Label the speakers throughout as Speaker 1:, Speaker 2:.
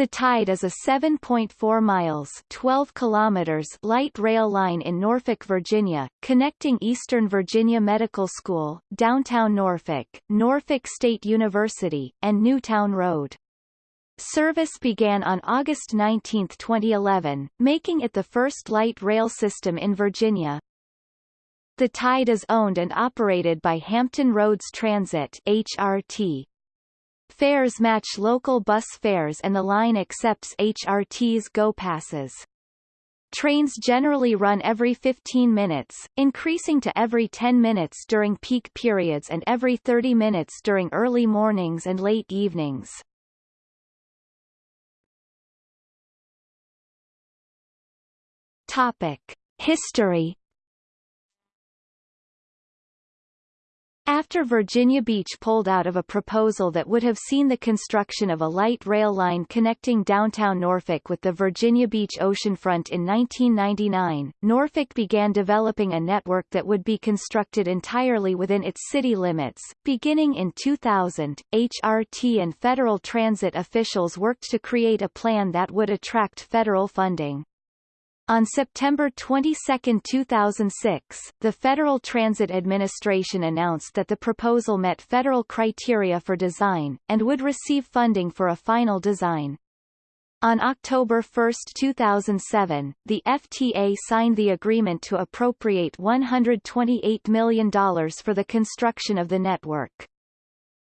Speaker 1: The Tide is a 7.4 miles 12 kilometers light rail line in Norfolk, Virginia, connecting Eastern Virginia Medical School, downtown Norfolk, Norfolk State University, and Newtown Road. Service began on August 19, 2011, making it the first light rail system in Virginia. The Tide is owned and operated by Hampton Roads Transit HRT, Fares match local bus fares and the line accepts HRT's Go Passes. Trains generally run every 15 minutes, increasing to every 10 minutes during peak periods and every 30 minutes during early mornings and late evenings. Topic. History After Virginia Beach pulled out of a proposal that would have seen the construction of a light rail line connecting downtown Norfolk with the Virginia Beach oceanfront in 1999, Norfolk began developing a network that would be constructed entirely within its city limits. Beginning in 2000, HRT and federal transit officials worked to create a plan that would attract federal funding. On September 22, 2006, the Federal Transit Administration announced that the proposal met federal criteria for design, and would receive funding for a final design. On October 1, 2007, the FTA signed the agreement to appropriate $128 million for the construction of the network.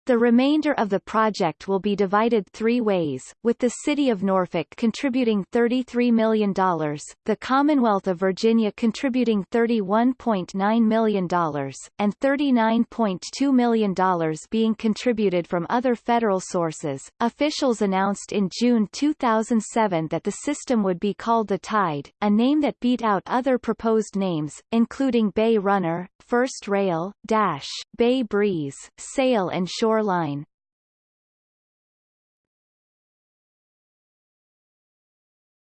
Speaker 1: The remainder of the project will be divided three ways, with the City of Norfolk contributing $33 million, the Commonwealth of Virginia contributing $31.9 million, and $39.2 million being contributed from other federal sources. Officials announced in June 2007 that the system would be called the Tide, a name that beat out other proposed names, including Bay Runner, First Rail, Dash, Bay Breeze, Sail and Shore Line.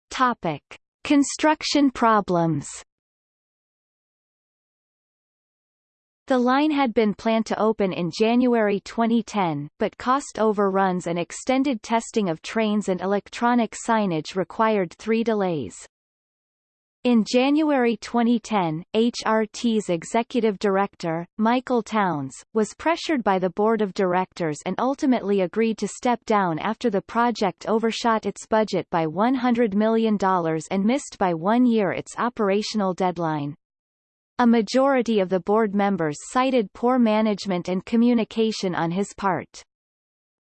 Speaker 1: Topic. Construction problems The line had been planned to open in January 2010, but cost overruns and extended testing of trains and electronic signage required three delays. In January 2010, HRT's executive director, Michael Townes, was pressured by the board of directors and ultimately agreed to step down after the project overshot its budget by $100 million and missed by one year its operational deadline. A majority of the board members cited poor management and communication on his part.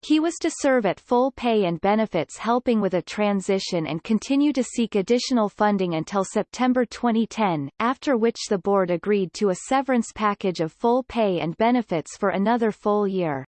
Speaker 1: He was to serve at full pay and benefits helping with a transition and continue to seek additional funding until September 2010, after which the board agreed to a severance package of full pay and benefits for another full year.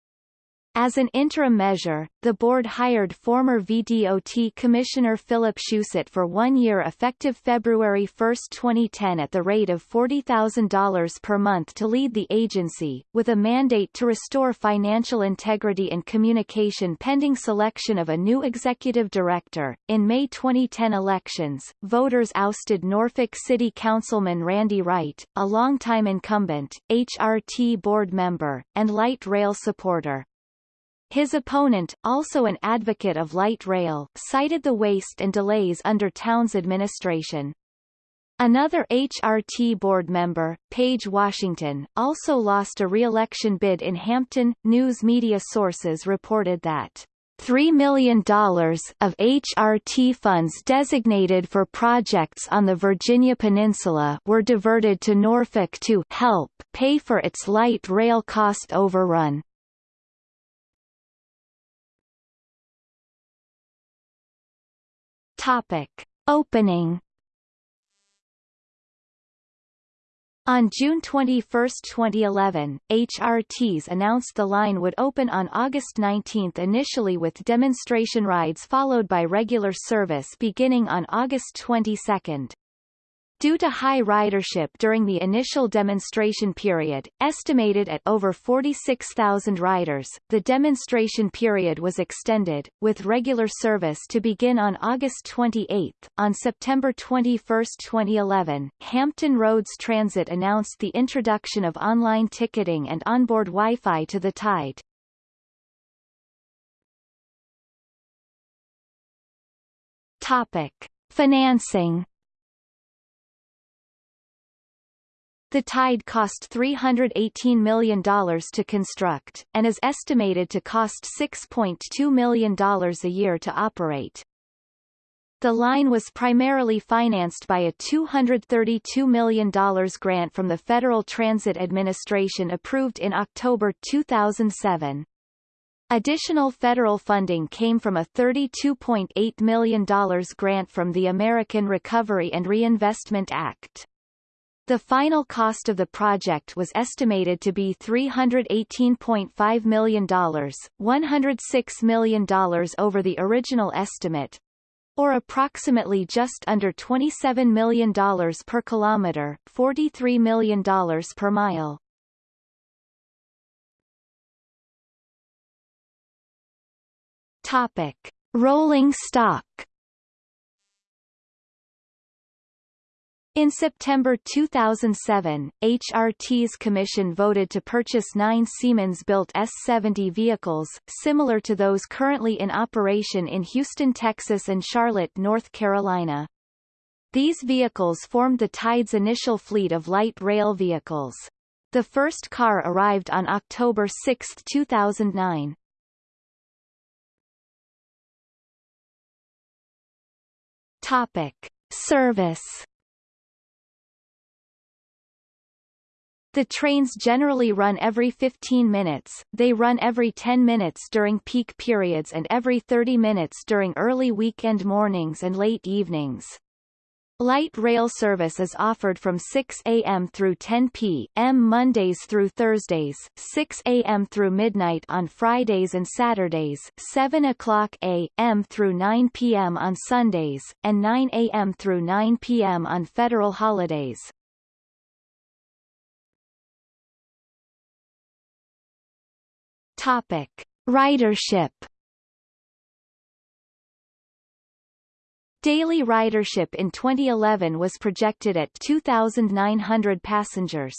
Speaker 1: As an interim measure, the board hired former VDOT Commissioner Philip Shucet for one year effective February 1, 2010 at the rate of $40,000 per month to lead the agency, with a mandate to restore financial integrity and communication pending selection of a new executive director. In May 2010 elections, voters ousted Norfolk City Councilman Randy Wright, a longtime incumbent, HRT board member, and light rail supporter. His opponent, also an advocate of light rail, cited the waste and delays under Townes' administration. Another HRT board member, Paige Washington, also lost a re-election bid in Hampton. News media sources reported that $3 million of HRT funds designated for projects on the Virginia Peninsula were diverted to Norfolk to help pay for its light rail cost overrun. Topic. Opening On June 21, 2011, HRTs announced the line would open on August 19 initially with demonstration rides followed by regular service beginning on August 22. Due to high ridership during the initial demonstration period, estimated at over 46,000 riders, the demonstration period was extended, with regular service to begin on August 28. On September 21, 2011, Hampton Roads Transit announced the introduction of online ticketing and onboard Wi-Fi to the Tide. Topic. Financing The Tide cost $318 million to construct, and is estimated to cost $6.2 million a year to operate. The line was primarily financed by a $232 million grant from the Federal Transit Administration approved in October 2007. Additional federal funding came from a $32.8 million grant from the American Recovery and Reinvestment Act. The final cost of the project was estimated to be $318.5 million, $106 million over the original estimate, or approximately just under $27 million per kilometer, $43 million per mile. Topic. Rolling stock In September 2007, HRT's commission voted to purchase nine Siemens-built S-70 vehicles, similar to those currently in operation in Houston, Texas and Charlotte, North Carolina. These vehicles formed the Tide's initial fleet of light rail vehicles. The first car arrived on October 6, 2009. Topic. Service The trains generally run every 15 minutes, they run every 10 minutes during peak periods and every 30 minutes during early weekend mornings and late evenings. Light rail service is offered from 6 a.m. through 10 p.m. Mondays through Thursdays, 6 a.m. through midnight on Fridays and Saturdays, 7 o'clock a.m. through 9 p.m. on Sundays, and 9 a.m. through 9 p.m. on federal holidays. Topic: Ridership. Daily ridership in 2011 was projected at 2,900 passengers.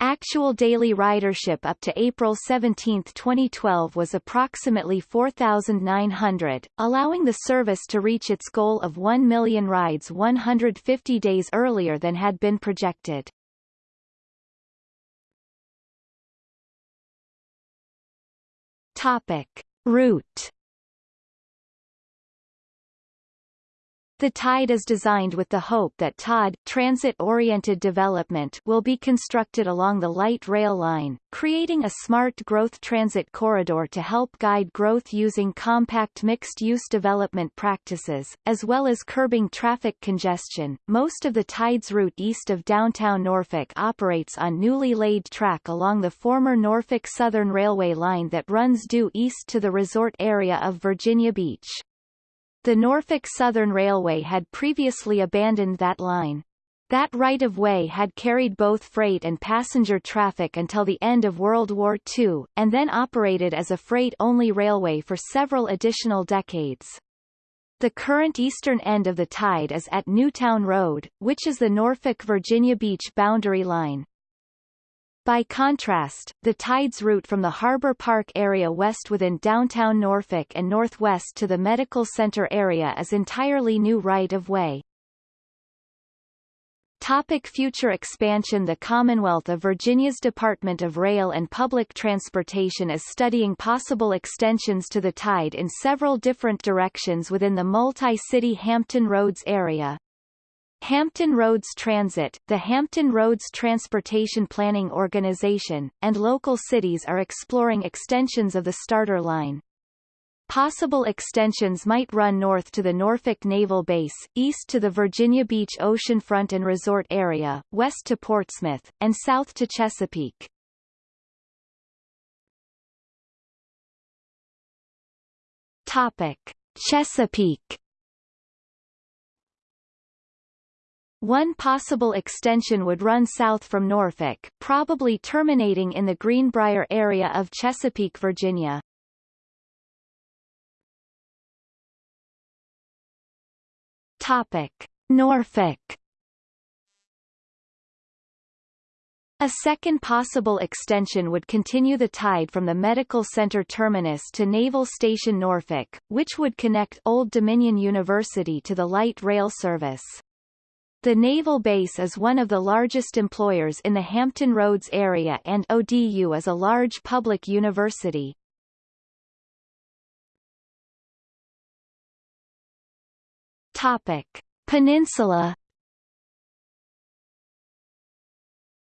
Speaker 1: Actual daily ridership up to April 17, 2012 was approximately 4,900, allowing the service to reach its goal of 1 million rides 150 days earlier than had been projected. Topic. Route The TIDE is designed with the hope that TOD transit-oriented development will be constructed along the light rail line, creating a smart growth transit corridor to help guide growth using compact mixed-use development practices, as well as curbing traffic congestion. Most of the TIDE's route east of downtown Norfolk operates on newly laid track along the former Norfolk Southern Railway line that runs due east to the resort area of Virginia Beach. The Norfolk Southern Railway had previously abandoned that line. That right-of-way had carried both freight and passenger traffic until the end of World War II, and then operated as a freight-only railway for several additional decades. The current eastern end of the tide is at Newtown Road, which is the Norfolk-Virginia Beach boundary line. By contrast, the Tides route from the Harbor Park area west within downtown Norfolk and northwest to the Medical Center area is entirely new right-of-way. Topic future expansion The Commonwealth of Virginia's Department of Rail and Public Transportation is studying possible extensions to the TIDE in several different directions within the multi-city Hampton Roads area. Hampton Roads Transit, the Hampton Roads Transportation Planning Organization, and local cities are exploring extensions of the starter line. Possible extensions might run north to the Norfolk Naval Base, east to the Virginia Beach oceanfront and resort area, west to Portsmouth, and south to Chesapeake. Topic. Chesapeake One possible extension would run south from Norfolk, probably terminating in the Greenbrier area of Chesapeake, Virginia. Topic: Norfolk A second possible extension would continue the tide from the Medical Center terminus to Naval Station Norfolk, which would connect Old Dominion University to the light rail service. The naval base is one of the largest employers in the Hampton Roads area and ODU is a large public university. Topic. Peninsula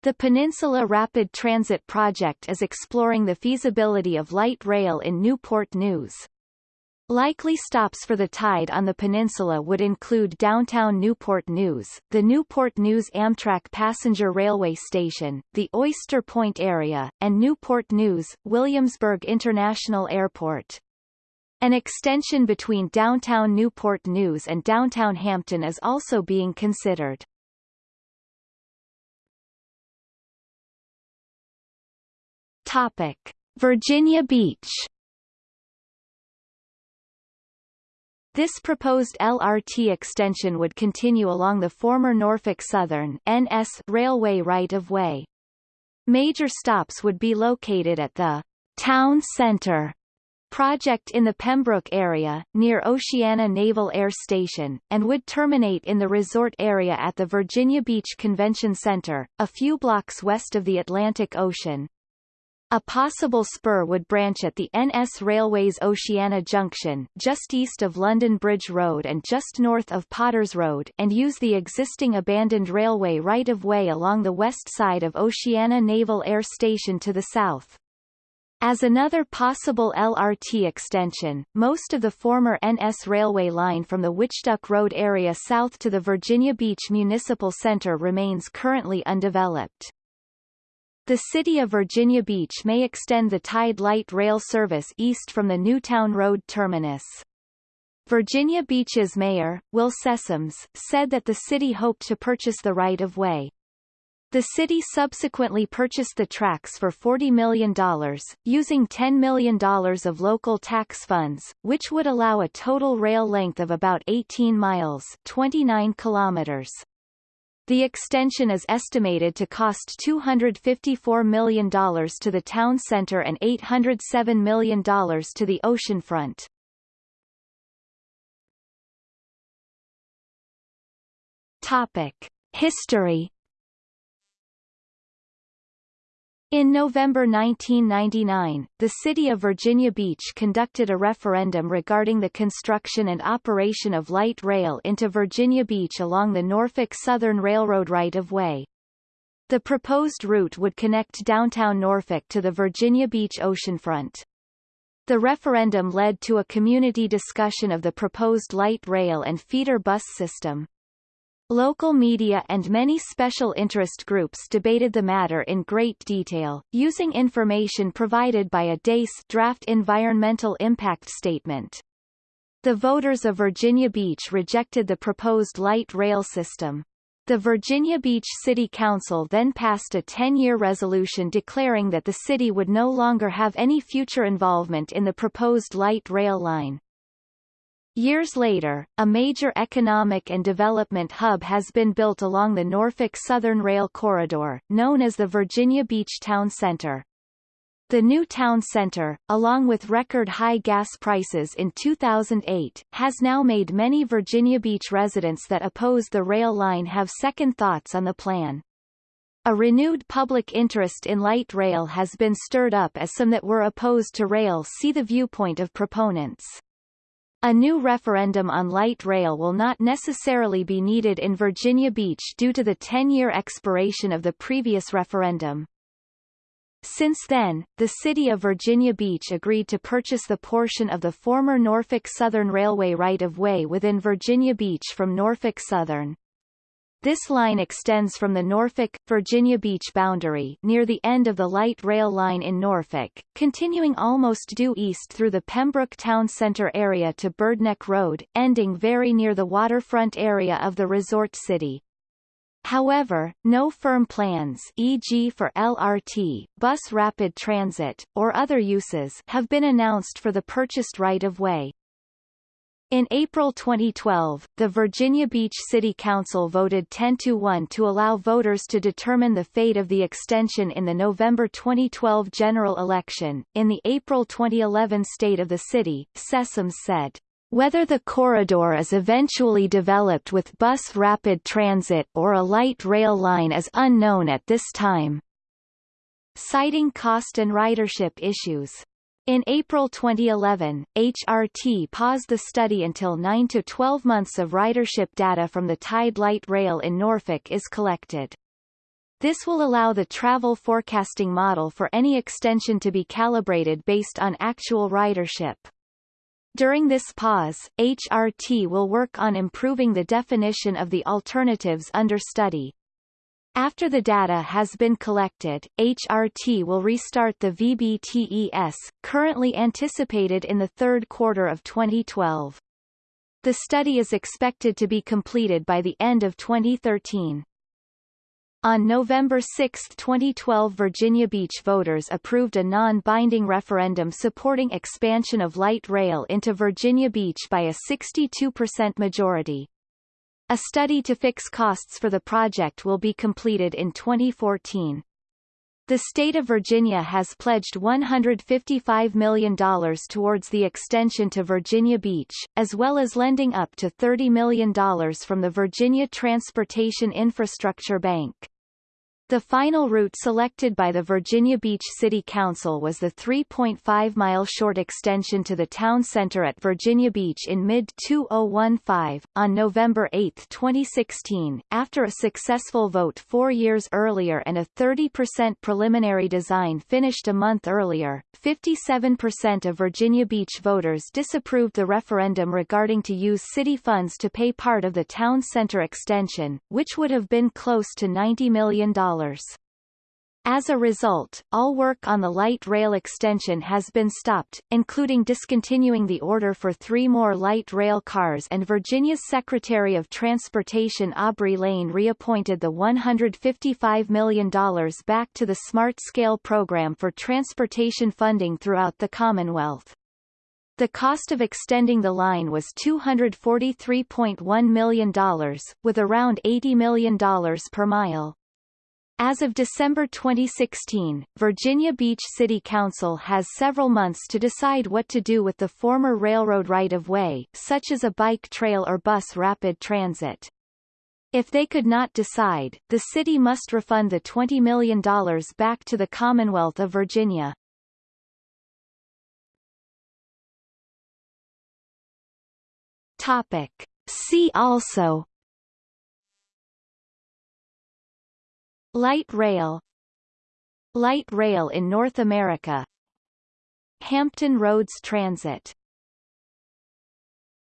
Speaker 1: The Peninsula Rapid Transit Project is exploring the feasibility of light rail in Newport News. Likely stops for the tide on the peninsula would include downtown Newport News, the Newport News Amtrak Passenger Railway Station, the Oyster Point area, and Newport News, Williamsburg International Airport. An extension between downtown Newport News and downtown Hampton is also being considered. Topic: Virginia Beach. This proposed LRT extension would continue along the former Norfolk Southern NS railway right-of-way. Major stops would be located at the Town Center project in the Pembroke area, near Oceana Naval Air Station, and would terminate in the resort area at the Virginia Beach Convention Center, a few blocks west of the Atlantic Ocean. A possible spur would branch at the NS Railways Oceana Junction just east of London Bridge Road and just north of Potters Road and use the existing abandoned railway right-of-way along the west side of Oceana Naval Air Station to the south. As another possible LRT extension, most of the former NS railway line from the Witchduck Road area south to the Virginia Beach Municipal Center remains currently undeveloped. The city of Virginia Beach may extend the Tide Light Rail service east from the Newtown Road terminus. Virginia Beach's mayor, Will Sessoms, said that the city hoped to purchase the right-of-way. The city subsequently purchased the tracks for $40 million, using $10 million of local tax funds, which would allow a total rail length of about 18 miles 29 kilometers. The extension is estimated to cost $254 million to the town center and $807 million to the oceanfront. Topic. History In November 1999, the city of Virginia Beach conducted a referendum regarding the construction and operation of light rail into Virginia Beach along the Norfolk Southern Railroad right-of-way. The proposed route would connect downtown Norfolk to the Virginia Beach oceanfront. The referendum led to a community discussion of the proposed light rail and feeder bus system. Local media and many special interest groups debated the matter in great detail, using information provided by a DACE draft environmental impact statement. The voters of Virginia Beach rejected the proposed light rail system. The Virginia Beach City Council then passed a 10-year resolution declaring that the city would no longer have any future involvement in the proposed light rail line. Years later, a major economic and development hub has been built along the Norfolk Southern Rail Corridor, known as the Virginia Beach Town Center. The new town center, along with record-high gas prices in 2008, has now made many Virginia Beach residents that oppose the rail line have second thoughts on the plan. A renewed public interest in light rail has been stirred up as some that were opposed to rail see the viewpoint of proponents. A new referendum on light rail will not necessarily be needed in Virginia Beach due to the 10-year expiration of the previous referendum. Since then, the city of Virginia Beach agreed to purchase the portion of the former Norfolk Southern Railway right-of-way within Virginia Beach from Norfolk Southern. This line extends from the Norfolk, Virginia Beach boundary near the end of the light rail line in Norfolk, continuing almost due east through the Pembroke Town Center area to Birdneck Road, ending very near the waterfront area of the resort city. However, no firm plans e.g. for LRT, bus rapid transit, or other uses have been announced for the purchased right-of-way. In April 2012, the Virginia Beach City Council voted 10 to 1 to allow voters to determine the fate of the extension in the November 2012 general election. In the April 2011 State of the City, Sessoms said, whether the corridor is eventually developed with bus rapid transit or a light rail line is unknown at this time. Citing cost and ridership issues. In April 2011, HRT paused the study until 9 to 12 months of ridership data from the Tide Light Rail in Norfolk is collected. This will allow the travel forecasting model for any extension to be calibrated based on actual ridership. During this pause, HRT will work on improving the definition of the alternatives under study. After the data has been collected, HRT will restart the VBTES, currently anticipated in the third quarter of 2012. The study is expected to be completed by the end of 2013. On November 6, 2012 Virginia Beach voters approved a non-binding referendum supporting expansion of light rail into Virginia Beach by a 62% majority. A study to fix costs for the project will be completed in 2014. The state of Virginia has pledged $155 million towards the extension to Virginia Beach, as well as lending up to $30 million from the Virginia Transportation Infrastructure Bank. The final route selected by the Virginia Beach City Council was the 3.5-mile short extension to the town center at Virginia Beach in mid-2015. On November 8, 2016, after a successful vote four years earlier and a 30% preliminary design finished a month earlier, 57% of Virginia Beach voters disapproved the referendum regarding to use city funds to pay part of the town center extension, which would have been close to $90 million. As a result, all work on the light rail extension has been stopped, including discontinuing the order for three more light rail cars and Virginia's Secretary of Transportation Aubrey Layne reappointed the $155 million back to the Smart Scale program for transportation funding throughout the Commonwealth. The cost of extending the line was $243.1 million, with around $80 million per mile. As of December 2016, Virginia Beach City Council has several months to decide what to do with the former railroad right-of-way, such as a bike trail or bus rapid transit. If they could not decide, the city must refund the $20 million back to the Commonwealth of Virginia. Topic. See also Light rail. Light rail in North America. Hampton Roads Transit